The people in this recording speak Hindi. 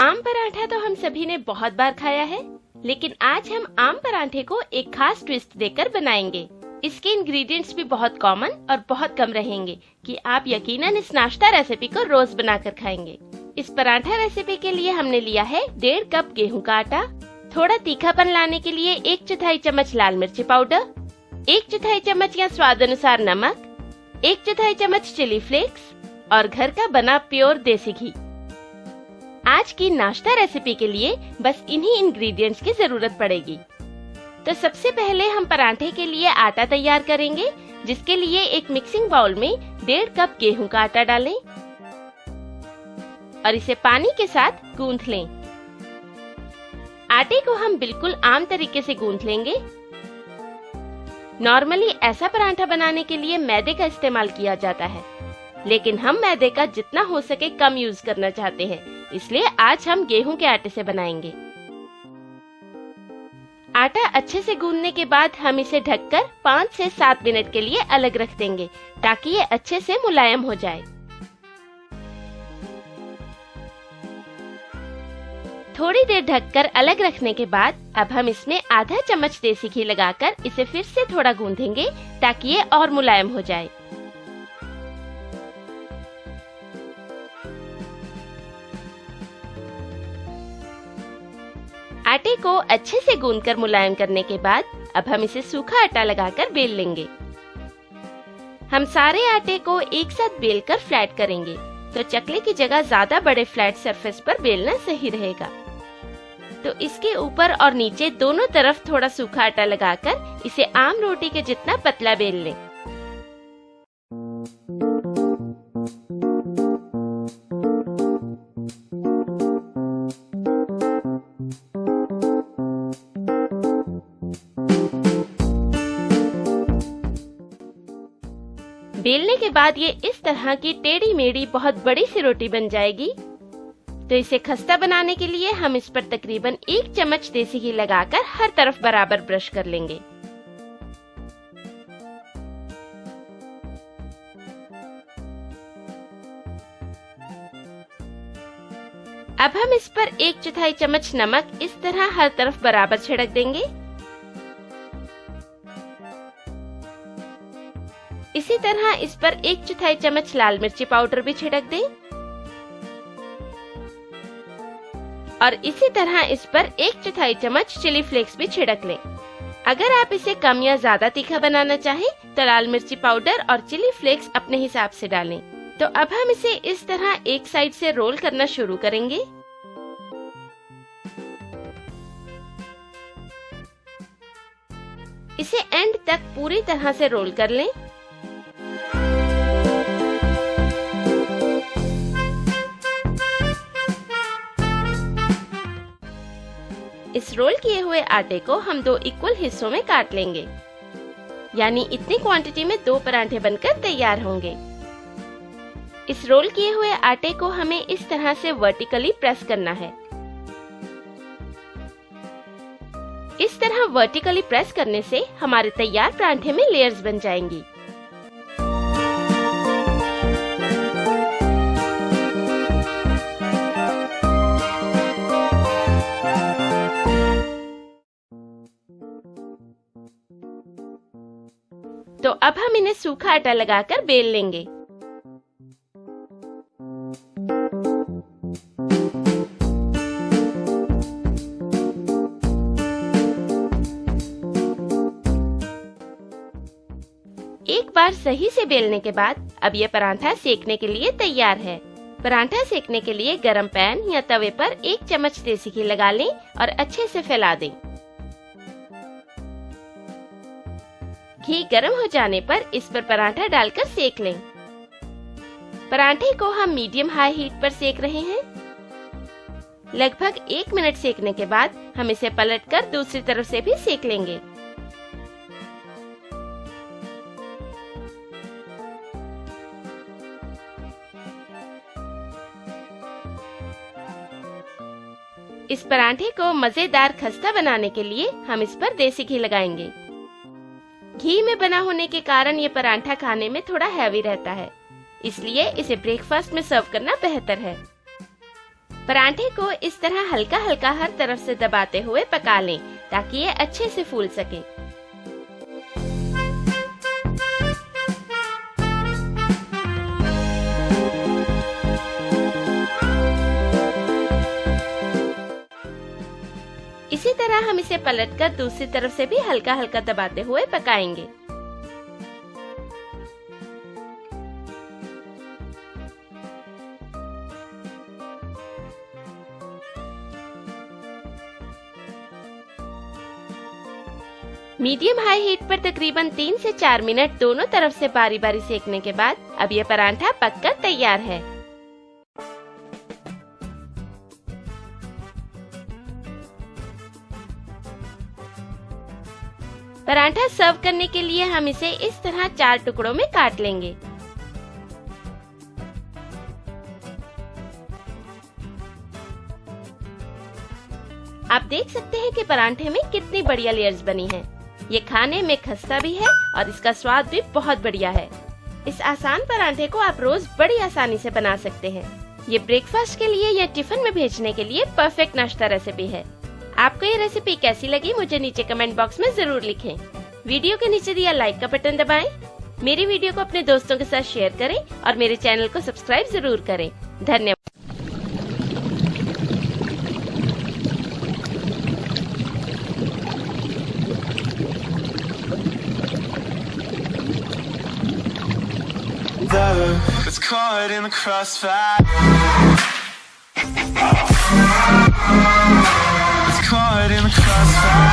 आम पराठा तो हम सभी ने बहुत बार खाया है, लेकिन आज हम आम पराठे को एक खास ट्विस्ट देकर बनाएँगे। इसके इंग्रेडिएंट्स भी बहुत कॉमन और बहुत कम रहेंगे कि आप यकीनन इस नाश्ता रेसिपी को रोज बनाकर खाएँगे। इस पराठा रेसिपी के लिए हमने लिया है डेढ़ कप गेहूँ का आटा, थोड़ा तीखापन लाने के लिए एक चौथाई चम्मच लाल मिर्ची पाउडर, एक चौथाई चम्मच या स्वाद अनुसार नमक, एक चौथाई चम्मच चिली फ्लेक्स और घर का बना प्योर देसी घी। आज की नाश्ता रेसिपी के लिए बस इन्हीं इंग्रेडिएंट्स की ज़रूरत पड़ेगी। तो सबसे पहले हम पराठे के लिए आटा तैयार करेंगे, जिसके लिए एक मिक्सिंग बाउल में डेढ़ कप गेहूँ का आटा डालें और इसे पानी के साथ गूंथ लें। आटे को हम बिल्कुल आम तरीके से गूंथ लेंगे। नॉर्मली ऐसा पराठा बनाने के लिए मैदे का इस्तेमाल किया जाता है, लेकिन हम मैदे का जितना हो सके कम यूज़ करना चाहते हैं। इसलिए आज हम गेहूँ के आटे से बनाएँगे। आटा अच्छे से गूंदने के बाद हम इसे ढककर पाँच से सात मिनट के लिए अलग रख देंगे, ताकि ये अच्छे से मुलायम हो जाए। थोड़ी देर ढककर अलग रखने के बाद अब हम इसमें आधा चम्मच देसी घी लगाकर इसे फिर से थोड़ा गूंदेंगे, ताकि ये और मुलायम हो जाए। आटे को अच्छे से गूंदकर मुलायम करने के बाद अब हम इसे सूखा आटा लगाकर बेल लेंगे। हम सारे आटे को एक साथ बेलकर फ्लैट करेंगे तो चकले की जगह ज़्यादा बड़े फ्लैट सरफेस पर बेलना सही रहेगा। तो इसके ऊपर और नीचे दोनों तरफ़ थोड़ा सूखा आटा लगाकर इसे आम रोटी के जितना पतला बेल लें। बेलने के बाद ये इस तरह की टेढ़ी मेढ़ी बहुत बड़ी सी रोटी बन जाएगी। तो इसे खस्ता बनाने के लिए हम इस पर तकरीबन एक चम्मच देसी घी लगाकर हर तरफ़ बराबर ब्रश कर लेंगे। अब हम इस पर एक चौथाई चम्मच नमक इस तरह हर तरफ़ बराबर छिड़क देंगे। इसी तरह इस पर एक चौथाई चम्मच लाल मिर्ची पाउडर भी छिड़क दें। और इसी तरह इस पर एक चौथाई चम्मच चिली फ्लेक्स भी छिड़क लें। अगर आप इसे कम या ज़्यादा तीखा बनाना चाहें तो लाल मिर्ची पाउडर और चिली फ्लेक्स अपने हिसाब से डालें। तो अब हम इसे इस तरह एक साइड से रोल करना शुरू करेंगे। इसे एंड तक पूरी तरह से रोल कर लें। इस रोल किए हुए आटे को हम दो इक्वल हिस्सों में काट लेंगे। यानी इतनी क्वांटिटी में दो परांठे बनकर तैयार होंगे। इस रोल किए हुए आटे को हमें इस तरह से वर्टिकली प्रेस करना है। इस तरह वर्टिकली प्रेस करने से हमारे तैयार परांठे में लेयर्स बन जाएँगी। तो अब हम इन्हें सूखा आटा लगाकर बेल लेंगे। एक बार सही से बेलने के बाद अब यह पराठा सेकने के लिए तैयार है। पराठा सेकने के लिए गरम पैन या तवे पर एक चम्मच देसी घी लगा लें और अच्छे से फैला दें। घी गर्म हो जाने पर इस पर पराठा डालकर सेक लें। पराठे को हम मीडियम हाई हीट पर सेक रहे हैं। लगभग एक मिनट सेकने के बाद हम इसे पलटकर दूसरी तरफ़ से भी सेक लेंगे। इस पराठे को मज़ेदार खस्ता बनाने के लिए हम इस पर देसी घी लगाएँगे। घी में बना होने के कारण ये पराठा खाने में थोड़ा हैवी रहता है। इसलिए इसे ब्रेकफास्ट में सर्व करना बेहतर है। पराठे को इस तरह हल्का हल्का हर तरफ़ से दबाते हुए पका लें ताकि ये अच्छे से फूल सके। तरह हम इसे पलटकर दूसरी तरफ़ से भी हल्का हल्का दबाते हुए पकाएँगे। मीडियम हाई हीट पर तकरीबन तीन से चार मिनट दोनों तरफ़ से बारी बारी सेकने के बाद अब ये परांठा पककर तैयार है। पराठा सर्व करने के लिए हम इसे इस तरह चार टुकड़ों में काट लेंगे। आप देख सकते हैं कि परांठे में कितनी बढ़िया लेयर्स बनी हैं। ये खाने में खस्ता भी है और इसका स्वाद भी बहुत बढ़िया है। इस आसान परांठे को आप रोज बड़ी आसानी से बना सकते हैं। ये ब्रेकफास्ट के लिए या टिफ़िन में भेजने के लिए परफेक्ट नाश्ता रेसिपी है। आपको ये रेसिपी कैसी लगी मुझे नीचे कमेंट बॉक्स में ज़रूर लिखें। वीडियो के नीचे दिया लाइक का बटन दबाएँ, मेरी वीडियो को अपने दोस्तों के साथ शेयर करें और मेरे चैनल को सब्सक्राइब ज़रूर करें। धन्यवाद। It's caught in the crossfire. side.